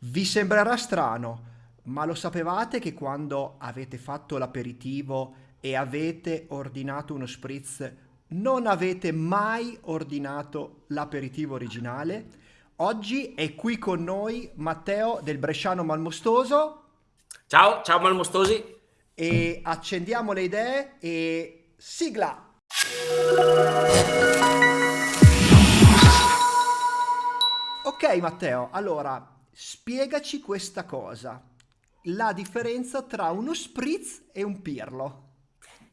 Vi sembrerà strano, ma lo sapevate che quando avete fatto l'aperitivo e avete ordinato uno spritz, non avete mai ordinato l'aperitivo originale? Oggi è qui con noi Matteo del Bresciano Malmostoso Ciao, ciao Malmostosi. e accendiamo le idee e sigla! Ok Matteo, allora spiegaci questa cosa, la differenza tra uno spritz e un pirlo.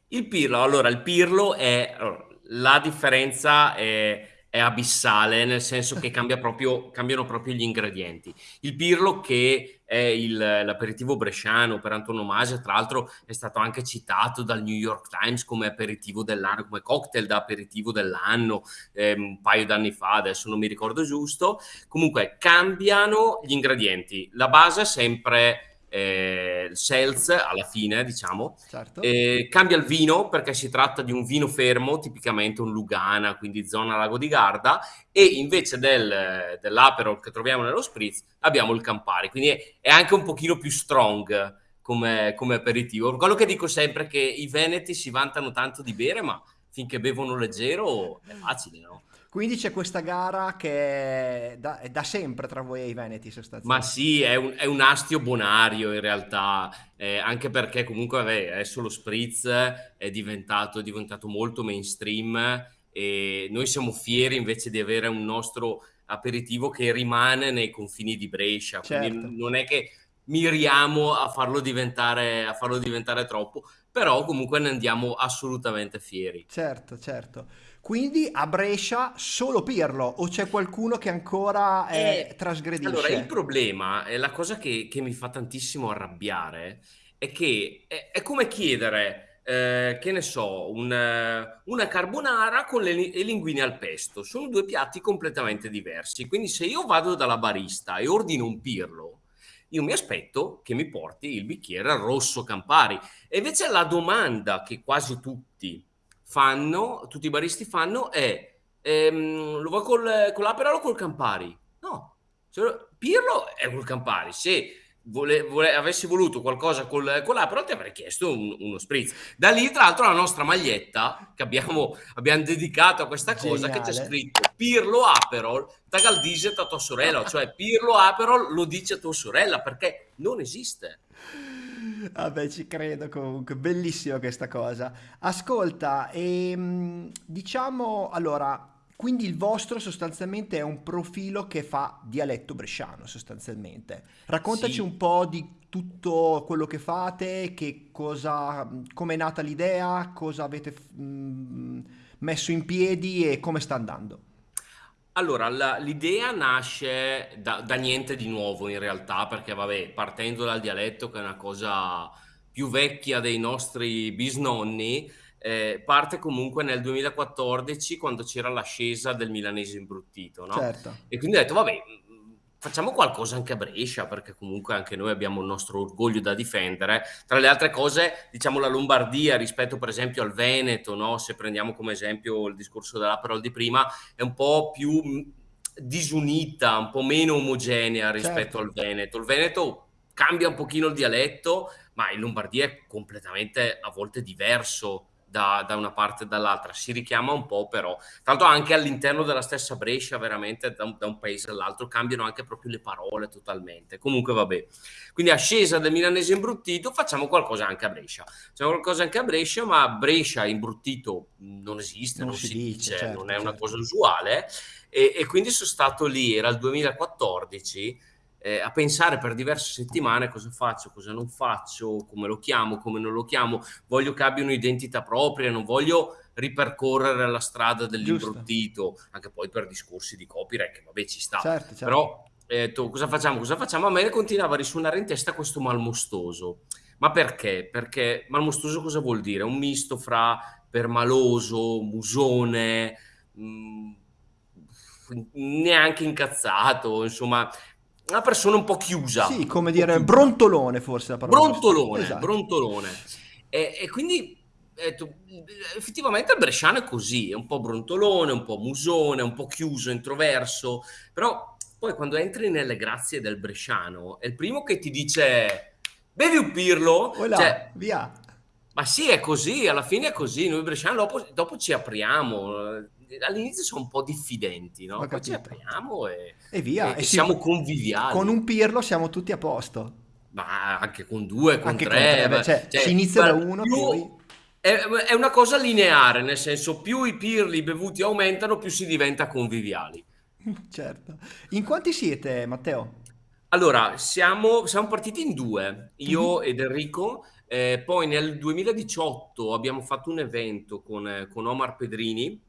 Il Pirlo, allora il Pirlo è allora, la differenza è, è abissale, nel senso che cambia proprio, cambiano proprio gli ingredienti. Il Pirlo che è il- l'aperitivo bresciano per antonomasia, tra l'altro è stato anche citato dal New York Times come aperitivo dell'anno, come cocktail da aperitivo dell'anno, ehm, un paio d'anni fa, adesso non mi ricordo giusto. Comunque cambiano gli ingredienti. La base è sempre eh, il seltz alla fine, diciamo. Certo? Eh, cambia il vino perché si tratta di un vino fermo, tipicamente un Lugana, quindi zona Lago di Garda, e invece del, dell'Aperol che troviamo nello Spritz abbiamo il Campari, quindi è, è anche un pochino più strong come, come aperitivo. Quello che dico sempre è che i veneti si vantano tanto di bere, ma finché bevono leggero è facile, no? Quindi c'è questa gara che è da, è da sempre tra voi e i Veneti Ma sostanzialmente. sì, è un, è un astio bonario in realtà, eh, anche perché comunque vabbè, adesso lo spritz è diventato, è diventato molto mainstream e noi siamo fieri invece di avere un nostro aperitivo che rimane nei confini di Brescia, quindi Certo, non è che miriamo a farlo diventare, a farlo diventare troppo, però comunque ne andiamo assolutamente fieri. certo, certo. Quindi a Brescia solo Pirlo o c'è qualcuno che ancora eh, E allora il trasgredisce? problema, e la cosa che, che mi fa tantissimo arrabbiare, è che è, è come chiedere, eh, che ne so, un, eh, una carbonara con le, le linguine al pesto. Sono due piatti completamente diversi. Quindi se io vado dalla barista e ordino un pirlo, io mi aspetto che mi porti il bicchiere rosso Campari. E invece la domanda che quasi tutti fanno, tutti i baristi fanno è Ehm, lo vuoi col, con l'Aperol o col Campari? No, lo- Pirlo è col Campari. Se vole- vole- avessi voluto qualcosa col, con l'Aperol ti avrei chiesto un- uno spritz. Da lì, tra l'altro, la nostra maglietta che abbiamo, abbiamo dedicato a questa cosa, che c'è Geniale. scritto Pirlo Aperol, tagal diset a tua sorella, cioè Pirlo Aperol lo dice a tua sorella perché non esiste. Vabbè, ci credo comunque, bellissima questa cosa. Ascolta, ehm, diciamo allora, quindi il vostro sostanzialmente è un profilo che fa dialetto bresciano, sostanzialmente. Raccontaci Sì, un po' di tutto quello che fate, che cosa, come è nata l'idea, cosa avete mm, messo in piedi e come sta andando. Allora, la- l'idea nasce da, da niente di nuovo in realtà, perché vabbè, partendo dal dialetto, che è una cosa più vecchia dei nostri bisnonni, eh, parte comunque nel 2014 quando c'era l'ascesa del milanese imbruttito, no? Certo, E quindi ho detto, vabbè, facciamo qualcosa anche a Brescia, perché comunque anche noi abbiamo il nostro orgoglio da difendere. Tra le altre cose, diciamo la Lombardia rispetto per esempio al Veneto, no? Se prendiamo come esempio il discorso dell'Aperol di prima, è un po' più mh, disunita, un po' meno omogenea rispetto certo. al Veneto. Il Veneto cambia un pochino il dialetto, ma in Lombardia è completamente a volte diverso da, da una parte e dall'altra. Si richiama un po', però. L'altro, anche all'interno della stessa Brescia, veramente da un, da un paese all'altro, cambiano anche proprio le parole totalmente. Comunque, vabbè. Quindi, ascesa del milanese imbruttito, facciamo qualcosa anche a Brescia. Facciamo qualcosa anche a Brescia, ma Brescia imbruttito non esiste, Non non si si dice, dice, non certo, è una certo. cosa usuale. E, e quindi sono stato lì, era il 2014, eh, a pensare per diverse settimane cosa faccio, cosa non faccio, come lo chiamo, come non lo chiamo. Voglio che abbia un'identità propria, non voglio ripercorrere la strada dell'imbruttito, anche poi per discorsi di copyright, che vabbè ci sta. Certo, certo. Però, eh, tu, cosa facciamo, cosa facciamo? A me continuava a risuonare in testa questo malmostoso. Ma perché? Perché malmostoso cosa vuol dire? Un misto fra permaloso, musone, mh, neanche incazzato, insomma, una persona un po' chiusa, Sì, come dire, brontolone forse la parola. Brontolone, Esatto. brontolone. E, e quindi detto, effettivamente il bresciano è così, è un po' brontolone, un po' musone, un po' chiuso, introverso, però poi quando entri nelle grazie del bresciano, è il primo che ti dice bevi un pirlo, Voilà, cioè, via. Ma sì, è così, alla fine è così, noi bresciani dopo, dopo ci apriamo, all'inizio sono un po' diffidenti, no? Ho Poi ci apriamo e, E via. e- E si- siamo conviviali. Con un pirlo siamo tutti a posto. Ma anche con due, con Anche con tre, tre, beh, ma- cioè, si inizia da uno, più- poi- È, è una cosa lineare, nel senso più i pirli bevuti aumentano, più si diventa conviviali. Certo. In quanti siete, Matteo? Allora, siamo, siamo partiti in due, io Mhm. ed Enrico, eh, poi nel 2018 abbiamo fatto un evento con, eh, con Omar Pedrini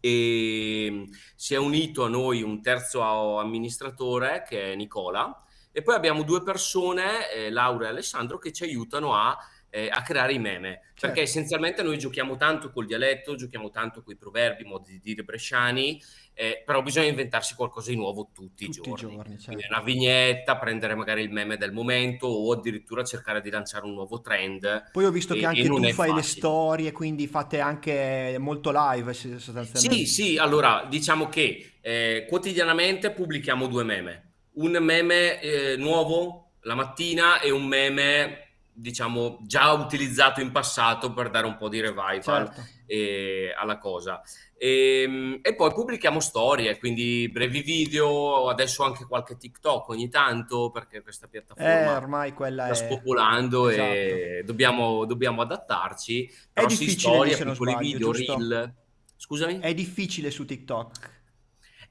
e mm, si è unito a noi un terzo amministratore che è Nicola e poi abbiamo due persone, eh, Laura e Alessandro, che ci aiutano a, eh, a creare i meme, perché Certo. essenzialmente noi giochiamo tanto col dialetto, giochiamo tanto con i proverbi, modi di dire bresciani, eh, però bisogna inventarsi qualcosa di nuovo tutti i Tutti i giorni. giorni, Quindi certo. una vignetta, prendere magari il meme del momento o addirittura cercare di lanciare un nuovo trend. Poi ho visto e- che anche tu fai le facile. storie, quindi fate anche molto live s- Sì, sostanzialmente. sì, allora diciamo che eh, quotidianamente pubblichiamo due meme. Un meme eh, nuovo la mattina e un meme, diciamo, già utilizzato in passato per dare un po' di revival Certo. eh, alla cosa. E, e poi pubblichiamo storie, quindi brevi video, adesso anche qualche TikTok ogni tanto, perché questa Eh, piattaforma ormai quella sta è... spopolando Esatto. e dobbiamo, dobbiamo adattarci. È Però sì, difficile storie, piccoli sbaglio, video, giusto? reel. Scusami? È difficile su TikTok.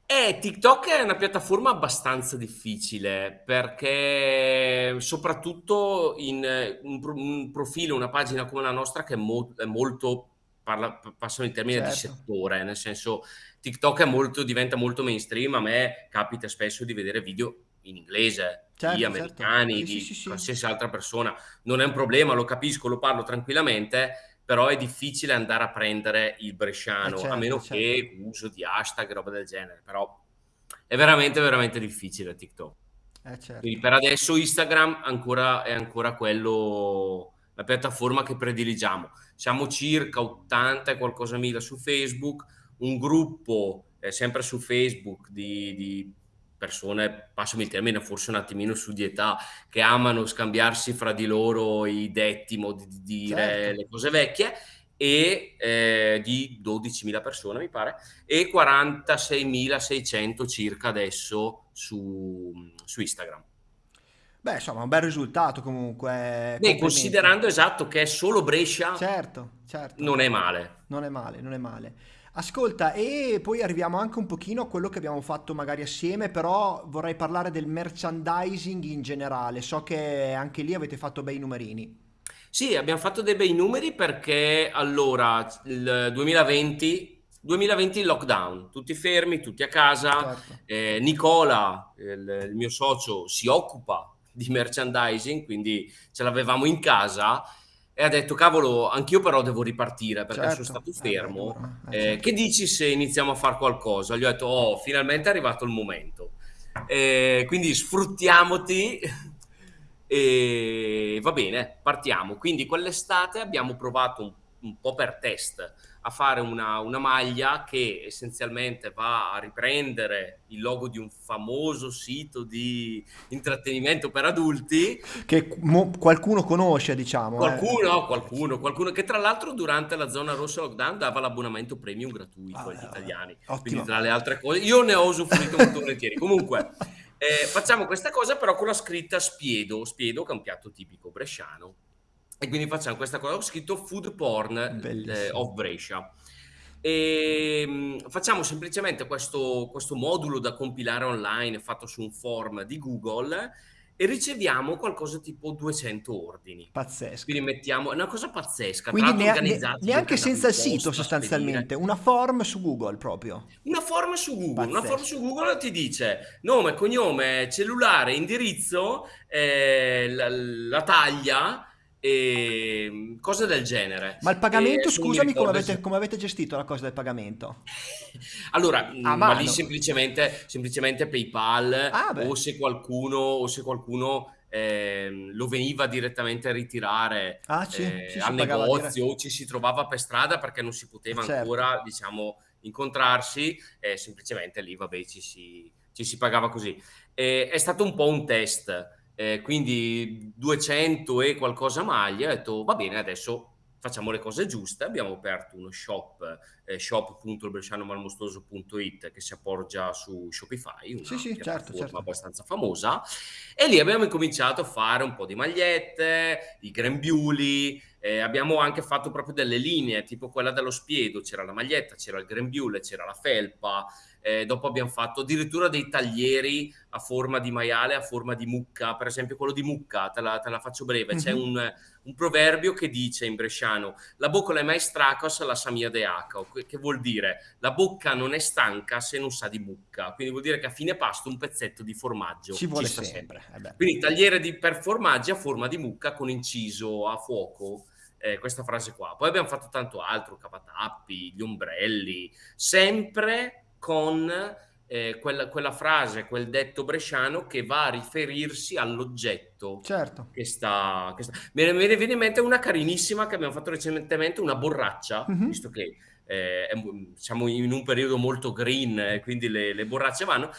Eh, TikTok è una piattaforma abbastanza difficile perché soprattutto in eh, un, pro- un profilo, una pagina come la nostra che è, mo- è molto, parla, passano in termini di Certo. settore, nel senso TikTok è molto, diventa molto mainstream, a me capita spesso di vedere video in inglese Certo, di certo. americani, Sì, di sì, sì, sì. qualsiasi altra persona, non è un problema, lo capisco, lo parlo tranquillamente, però è difficile andare a prendere il Eh, bresciano, a certo, meno certo. che uso di hashtag e roba del genere, però è veramente, veramente difficile TikTok. Eh, certo. Quindi per adesso Instagram ancora, è ancora quello, la piattaforma che prediligiamo. Siamo circa 80 e qualcosa mila su Facebook, un gruppo eh, sempre su Facebook di, di persone, passami il termine, forse un attimino su di età, che amano scambiarsi fra di loro i detti, modi di dire Certo. le cose vecchie, e eh, di 12.000 persone, mi pare, e 46.600 circa adesso su, su Instagram. Beh, insomma, un bel risultato comunque. Beh, considerando esatto che è solo Brescia, Certo, certo. non è male. Non è male, non è male. Ascolta, e poi arriviamo anche un pochino a quello che abbiamo fatto magari assieme, però vorrei parlare del merchandising in generale. So che anche lì avete fatto bei numerini. Sì, abbiamo fatto dei bei numeri perché allora il 2020, 2020 il lockdown, tutti fermi, tutti a casa. Certo. Eh, Nicola, il, il mio socio, si occupa di merchandising, quindi ce l'avevamo in casa e ha detto, cavolo, anch'io però devo ripartire perché sono Certo. stato Eh fermo. eh, Eh, certo. che dici se iniziamo a fare qualcosa? Gli ho detto, oh, finalmente è arrivato il momento. Eh, quindi sfruttiamoti e va bene, partiamo. Quindi quell'estate abbiamo provato un, un po' per test a fare una, una maglia che essenzialmente va a riprendere il logo di un famoso sito di intrattenimento per adulti. Che mo- qualcuno conosce, diciamo. eh. Qualcuno, qualcuno, qualcuno che tra l'altro durante la zona rossa lockdown dava l'abbonamento premium gratuito Ah, agli eh, italiani. ottimo. Quindi tra le altre cose, io ne ho usufruito molto volentieri. Comunque, eh, facciamo questa cosa però con la scritta spiedo, spiedo che è un piatto tipico bresciano. E quindi facciamo questa cosa, ho scritto food porn eh, of Brescia. E mh, facciamo semplicemente questo, questo modulo da compilare online fatto su un form di Google e riceviamo qualcosa tipo 200 ordini. Pazzesco. Quindi mettiamo, è una cosa pazzesca, Quindi ne- organizzati neanche senza il sito sostanzialmente, una form su Google proprio. Una form su Google, una form Pazzesco. su Google ti dice nome, cognome, cellulare, indirizzo, eh, la, la taglia e cose del genere. Ma il pagamento, mi scusami, come avete, se- come avete gestito la cosa del pagamento? Allora, A mh, ma lì semplicemente, semplicemente PayPal Ah, o se qualcuno, o se qualcuno ehm, lo veniva direttamente a ritirare Ah, sì, eh, sì, al negozio o ci si trovava per strada perché non si poteva Certo. ancora, diciamo, incontrarsi, eh, semplicemente lì, vabbè, ci si, ci si pagava così. E è stato un po' un test, eh, quindi 200 e qualcosa maglie, ho detto va bene, adesso facciamo le cose giuste, abbiamo aperto uno shop, eh, shop.brescianomalmostoso.it che si appoggia su Shopify, una Sì, sì, certo, certo. abbastanza famosa, e lì abbiamo incominciato a fare un po' di magliette, i grembiuli, eh, abbiamo anche fatto proprio delle linee, tipo quella dello spiedo, c'era la maglietta, c'era il grembiule, c'era la felpa, eh, dopo abbiamo fatto addirittura dei taglieri a forma di maiale, a forma di mucca, per esempio quello di mucca, te la, te la faccio breve, c'è Mhm. un, un proverbio che dice in bresciano, la bocca è mai stracos, la samia de aco, che vuol dire la bocca non è stanca se non sa di mucca, quindi vuol dire che a fine pasto un pezzetto di formaggio Ci vuole sta sempre. eh beh. Quindi tagliere di, per formaggi a forma di mucca con inciso a fuoco, eh, questa frase qua. Poi abbiamo fatto tanto altro, cavatappi, gli ombrelli, sempre con eh, quella, quella frase, quel detto bresciano che va a riferirsi all'oggetto Certo. che sta, che sta- Me, ne, viene in mente una carinissima che abbiamo fatto recentemente, una borraccia, Mhm. visto che eh, siamo in un periodo molto green, eh, quindi le, le borracce vanno.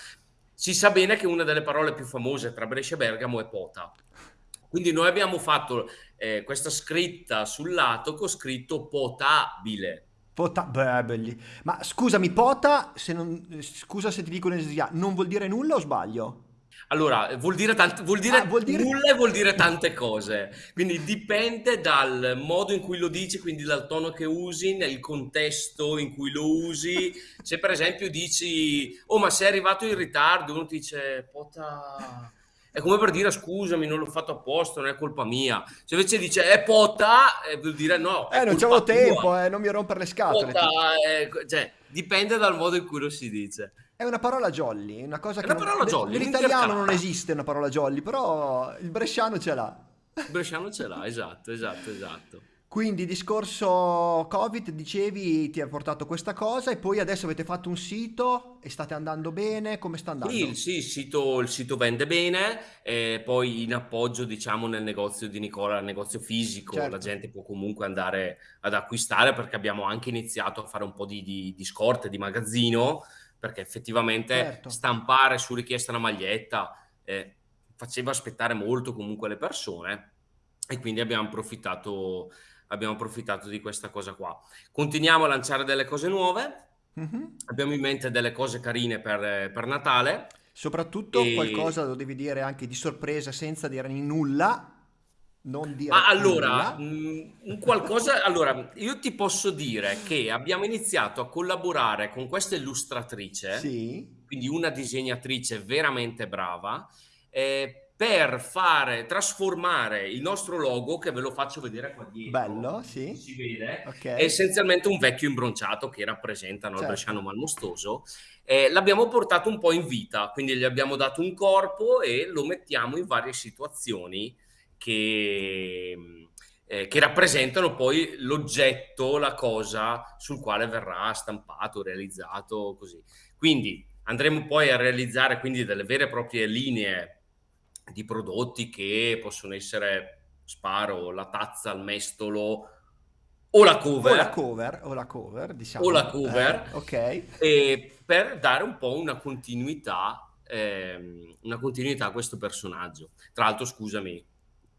Si sa bene che una delle parole più famose tra Brescia e Bergamo è pota. Quindi noi abbiamo fatto eh, questa scritta sul lato con scritto potabile. Pota- beh, belli. Ma scusami, pota, se non, scusa se ti dico un'esia, non vuol dire nulla o sbaglio? Allora, vuol dire, tant- vuol dire Ah, vuol dire- nulla e vuol dire tante cose. Quindi dipende dal modo in cui lo dici, quindi dal tono che usi, nel contesto in cui lo usi. Se per esempio dici, oh, ma sei arrivato in ritardo, uno ti dice, pota. È come per dire scusami, non l'ho fatto apposta, non è colpa mia. Se invece dice è pota, eh, vuol dire no. Eh, non c'avevo tempo, eh, non mi rompere le scatole. Pota, eh, cioè, dipende dal modo in cui lo si dice. È una parola jolly, una cosa È che una non- parola jolly, nell'italiano non esiste una parola jolly, però il bresciano ce l'ha. Il Bresciano ce l'ha, esatto, esatto, esatto. Quindi discorso Covid, dicevi, ti ha portato questa cosa e poi adesso avete fatto un sito e state andando bene, come sta andando? Sì, sì, il sito, il sito vende bene, eh, poi in appoggio, diciamo, nel negozio di Nicola, il negozio fisico, Certo. la gente può comunque andare ad acquistare perché abbiamo anche iniziato a fare un po' di, di, di scorte, di magazzino, perché effettivamente Certo. stampare su richiesta una maglietta eh, faceva aspettare molto comunque le persone e quindi abbiamo approfittato, abbiamo approfittato di questa cosa qua. Continuiamo a lanciare delle cose nuove, Mhm. abbiamo in mente delle cose carine per, per Natale. Soprattutto E- qualcosa lo devi dire anche di sorpresa senza dire nulla, non dire Ma allora, nulla. un qualcosa, allora, io ti posso dire che abbiamo iniziato a collaborare con questa illustratrice, Sì, quindi una disegnatrice veramente brava, eh, per fare, trasformare il nostro logo, che ve lo faccio vedere qua dietro. bello, sì. Si vede? Ok. È essenzialmente un vecchio imbronciato che rappresenta no, il Certo. bresciano malmostoso. Eh, l'abbiamo portato un po' in vita, quindi gli abbiamo dato un corpo e lo mettiamo in varie situazioni che, eh, che rappresentano poi l'oggetto, la cosa sul quale verrà stampato, realizzato, così. Quindi andremo poi a realizzare quindi delle vere e proprie linee di prodotti che possono essere, sparo, la tazza al mestolo o la cover, O la cover, o la cover, diciamo. O la cover. Eh, ok. e per dare un po' una continuità, ehm, una continuità a questo personaggio. Tra l'altro, scusami,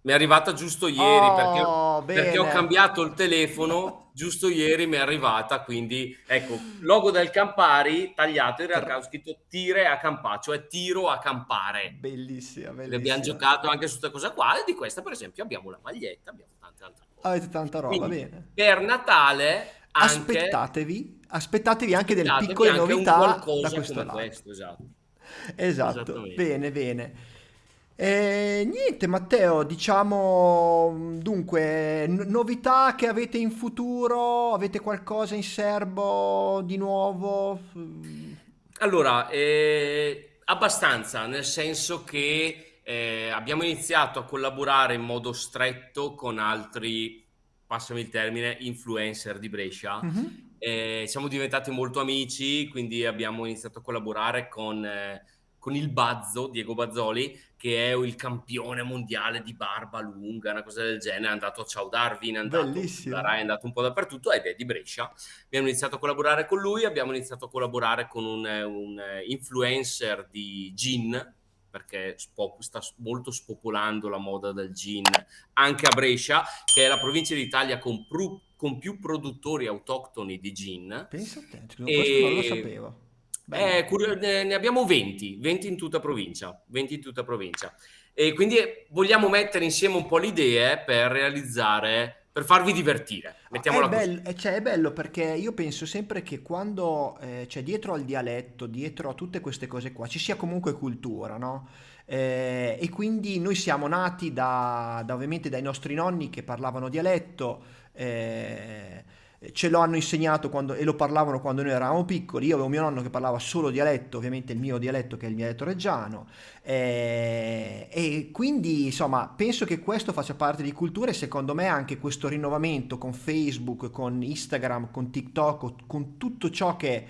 mi è arrivata giusto ieri perché, Oh, perché ho bene. cambiato il telefono, giusto ieri mi è arrivata, quindi ecco, logo del Campari tagliato, in realtà ho scritto tire a campare, cioè tiro a campare. Bellissima, Abbiamo bellissima. giocato anche su questa cosa qua e di questa per esempio abbiamo la maglietta, abbiamo tante altre cose. Avete tanta roba, Quindi, bene. per Natale anche Aspettatevi, aspettatevi anche delle piccole novità qualcosa da questo lato. questo, esatto. Esatto, bene, bene. E niente, Matteo, diciamo dunque, n- novità che avete in futuro? Avete qualcosa in serbo di nuovo? Allora, eh, abbastanza, nel senso che eh, abbiamo iniziato a collaborare in modo stretto con altri, passami il termine, influencer di Brescia. mhm. Eh, siamo diventati molto amici, quindi abbiamo iniziato a collaborare con, eh, con il Bazzo, Diego Bazzoli, che è il campione mondiale di barba lunga, una cosa del genere, è andato a Ciao Darwin, è andato, Bellissimo. è andato un po' dappertutto ed è di Brescia. Abbiamo iniziato a collaborare con lui, abbiamo iniziato a collaborare con un, un influencer di gin, perché sta molto spopolando la moda del gin anche a Brescia, che è la provincia d'Italia con, pru- con più produttori autoctoni di gin. Pensa a te, questo non lo sapevo. Eh, ne abbiamo 20, 20 in tutta provincia, 20 in tutta provincia. E quindi vogliamo mettere insieme un po' le idee per realizzare per farvi divertire. Mettiamola è, bello, eh, cioè, è bello perché io penso sempre che quando eh, cioè, dietro al dialetto, dietro a tutte queste cose qua, ci sia comunque cultura, no? Eh, e quindi noi siamo nati da, da, ovviamente dai nostri nonni che parlavano dialetto. Eh, ce lo hanno insegnato quando, e lo parlavano quando noi eravamo piccoli. Io avevo mio nonno che parlava solo dialetto, ovviamente il mio dialetto che è il dialetto reggiano. Eh, e quindi insomma penso che questo faccia parte di cultura e secondo me anche questo rinnovamento con Facebook, con Instagram, con TikTok, con tutto ciò che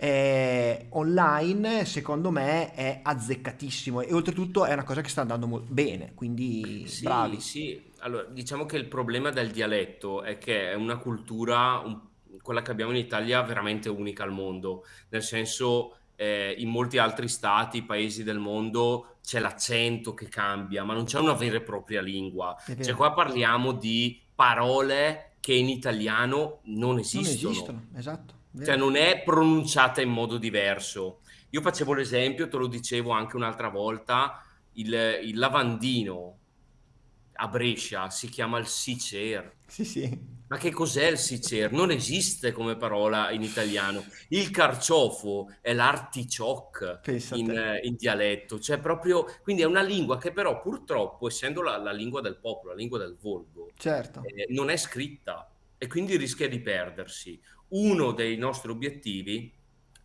è online secondo me è azzeccatissimo e oltretutto è una cosa che sta andando bene quindi sì, bravi sì allora, diciamo che il problema del dialetto è che è una cultura, un, quella che abbiamo in Italia, veramente unica al mondo, nel senso eh, in molti altri stati, paesi del mondo c'è l'accento che cambia, ma non c'è una vera e propria lingua. Cioè qua parliamo di parole che in italiano non esistono. Non esistono, esatto. Vero. Cioè non è pronunciata in modo diverso. Io facevo l'esempio, te lo dicevo anche un'altra volta, il, il lavandino a Brescia si chiama il Sicer. Sì, sì. Ma che cos'è il Sicer? Non esiste come parola in italiano. Il carciofo è l'articioc in, in, dialetto, cioè proprio, quindi è una lingua che però purtroppo, essendo la, la lingua del popolo, la lingua del volgo, certo. eh, non è scritta e quindi rischia di perdersi. Uno dei nostri obiettivi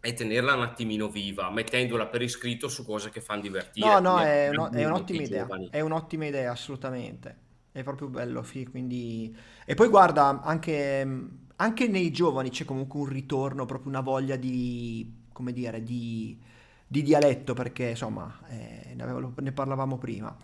è tenerla un attimino viva, mettendola per iscritto su cose che fanno divertire. No, no, è, un, è un'ottima idea, è un'ottima idea, assolutamente. È proprio bello, sì, quindi... E poi guarda, anche, anche nei giovani c'è comunque un ritorno, proprio una voglia di, come dire, di, di dialetto, perché insomma, eh, ne, avevo, ne parlavamo prima.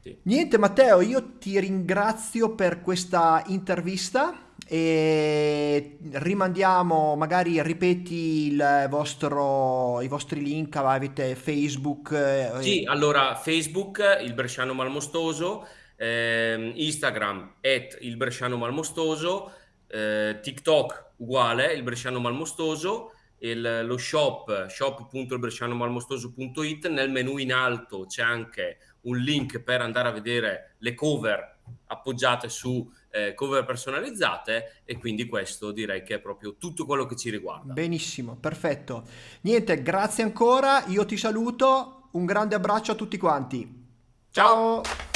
Sì. Niente Matteo, io ti ringrazio per questa intervista e rimandiamo, magari ripeti il vostro, i vostri link, avete Facebook. Eh, sì, allora Facebook, il Bresciano Malmostoso, eh, Instagram, at il Bresciano Malmostoso, eh, TikTok uguale, il Bresciano Malmostoso, il, lo shop, shop.ilbrescianomalmostoso.it, nel menu in alto c'è anche un link per andare a vedere le cover appoggiate su eh, cover personalizzate e quindi questo direi che è proprio tutto quello che ci riguarda. Benissimo, perfetto. Niente, grazie ancora, io ti saluto, un grande abbraccio a tutti quanti. Ciao. Ciao.